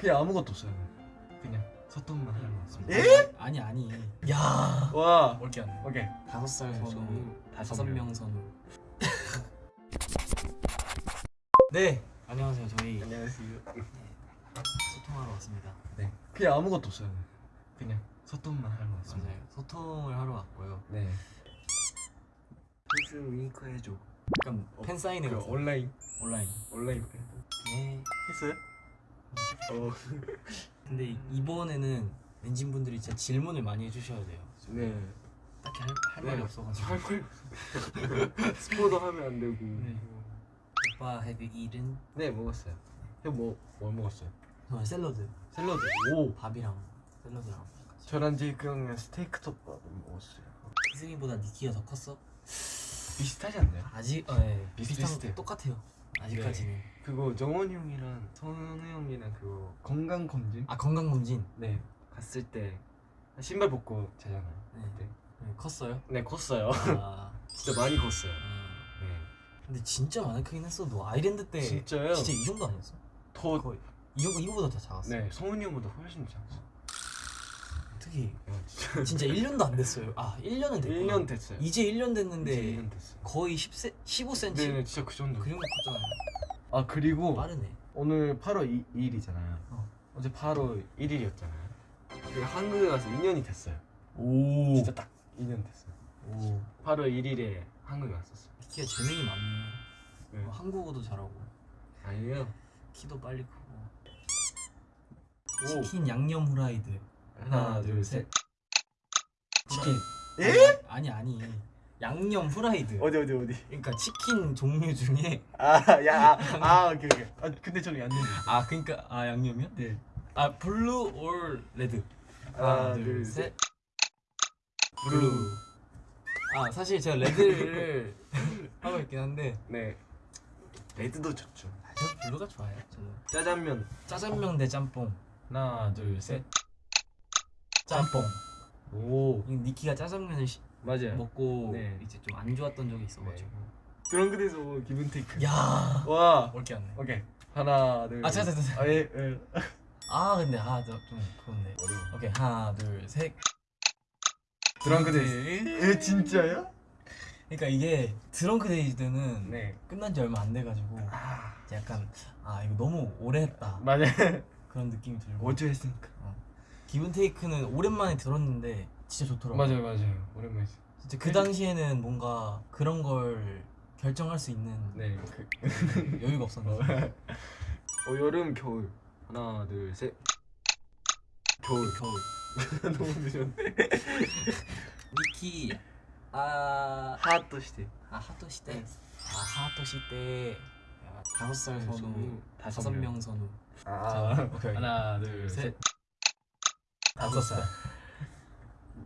그냥 아무것도 없어요. 그냥 소통만 하는 것 같습니다. 에? 아니 아니. 야. 와. 올게 안 돼. 오케이. 다섯 살 선우, 선우, 다섯 명. 명 선우. 네. 안녕하세요. 저희 안녕하세요. 소통하러 왔습니다. 네. 그냥 아무것도 없어요. 그냥 소통만 하는 것 같습니다. 맞아요. 소통을 하러 왔고요. 네. 스 윙크 해줘. 약간 팬 사인회 그 온라인 온라인. 온라인 네. 했어요? 어. 근데 이번에는 엔진 분들이 진짜 질문을 많이 해주셔야 돼요. 네. 딱히 할, 할 네. 말이 없어가지고. 할 거예요. 스포도 하면 안 되고. 네. 오빠 have you eaten? 네 먹었어요. 형뭐뭐 먹었어요? 저 샐러드. 샐러드. 오. 밥이랑 샐러드랑. 저랑 제이크 형이랑 스테이크 덮밥 먹었어요. 희승이보다 니키가 더 컸어? 비슷하지 않나요? 아직 어, 예. 비슷한 똑같아요. 아직까지는. 그거 정원 형이랑 선우 형이랑 그거 건강 검진? 아 건강 검진. 네. 갔을 때 신발 벗고 자잖아요. 네. 그때. 네, 컸어요. 네 컸어요. 아, 진짜 많이 컸어요. 아, 네. 근데 진짜 많이 크긴 했어. 너 아이랜드 때 진짜요? 진짜 이 정도 아니었어? 더 거의 이 이거보다 더 작았어. 네, 성훈이 형보다 훨씬 작았어. 특히 야, 진짜. 진짜 1년도 안 됐어요. 아 1년은 됐구나. 1년 됐어요. 이제 1년 됐는데 이제 1년 됐어요. 거의 10세, 15cm 네, 네, 진짜 그 정도. 그 정도 컸잖아요. 아 그리고 빠르네. 오늘 8월 2, 일이잖아요 어. 어제 8월 1일이었잖아요. 한국에 가서 2년이 됐어요. 오. 진짜 딱 2년 됐어요. 오. 8월 1일에 한국에 왔었어요. 키가 재능이 많네. 네. 어, 한국어도 잘하고 아니에요. 키도 빨리 크고. 오. 치킨 양념 후라이드. 하나, 둘, 셋. 치킨. 에? 아니 아니. 양념 후라이드. 어디 어디 어디? 그러니까 치킨 종류 중에 아, 야, 아, 아, 오케이 오케이. 아, 근데 저는 양념. 아 그러니까 아 양념이요? 네. 아 blue or red. 하나, 둘, 셋. blue. 아 사실 제가 red를 하고 있긴 한데 네. 레드도 좋죠. 아, 저 블루가 좋아요. 저는 짜장면. 짜장면 대 짬뽕. 하나, 둘, 셋. 짬뽕. 오. 이 니키가 짜장면을 시- 맞아요. 먹고 네. 이제 좀 안 좋았던 적이 있어가지고. 그런 그래서 기분 테이크. 야. 와. 올게 안 돼. 오케이. 하나, 둘. 아, 잠깐, 잠깐, 아, 예, 예. 아 근데 아좀 그렇네. 어려워. 오케이 하나 둘 셋. 드렁크 데이즈. 예, 진짜요? 그러니까 이게 드렁크 데이즈는 네. 끝난 지 얼마 안 돼가지고 아, 약간 아 이거 너무 오래 했다 맞아요. 그런 느낌이 들고 어제 했으니까. 기분 테이크는 오랜만에 들었는데 진짜 좋더라고. 맞아요, 맞아요. 오랜만에. 진짜 그 당시에는 뭔가 그런 걸 결정할 수 있는 네. 그, 여유가 없었는데 어, 여름, 겨울. 하나, 둘, 셋. 겨울. 겨울 너무 늦었네. 니키 아 하트 시대. 아 하토 시대 아 하토 시대 야, 다섯 살 선우 다섯. 명 선우 아, 오케이. 하나, 둘, 셋. 다섯 살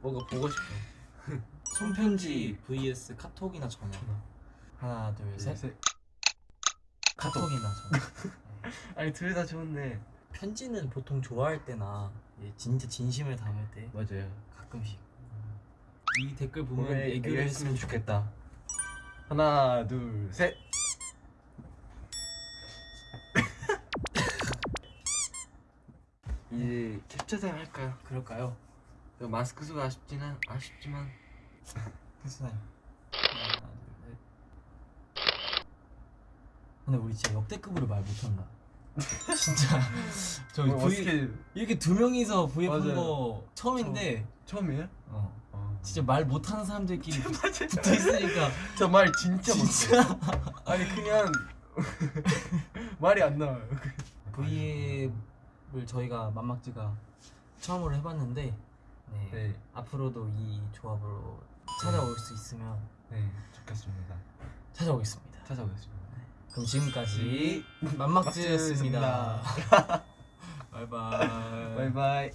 뭔가 보고 싶어. 손편지 vs 카톡이나 전화 하나 둘, 둘셋 셋. 카톡이나 전화 아니, 둘 다 좋은데. 편지는 보통 좋아할 때나 진짜 진심을 담을 때 맞아요. 가끔씩 이 댓글 보면 보면 애교를 했으면 좋겠다 하나, 둘, 셋. 이제 캡처 타임 할까요? 그럴까요? 마스크 쓰고 아쉽지만 아쉽지만 됐어요 하나 둘셋 근데 우리 진짜 역대급으로 말 못한다 진짜 V 어떻게 이렇게 두 명이서 맞아요. 한거 처음인데 처 음이에요? 어 어. 진짜 말 못하는 사람들끼리 붙어 있으니까 저 말 진짜 진짜 못해요. 아니 그냥 말이 안 나와요. V앱 을 저희가 맘막지가 처음으로 해봤는데 네. 네, 앞으로도 이 조합으로 찾아올 수 있으면 네 좋겠습니다. 찾아오겠습니다. 찾아오겠습니다. 그럼 지금까지 맘막지였습니다. 바이바이. 바이바이.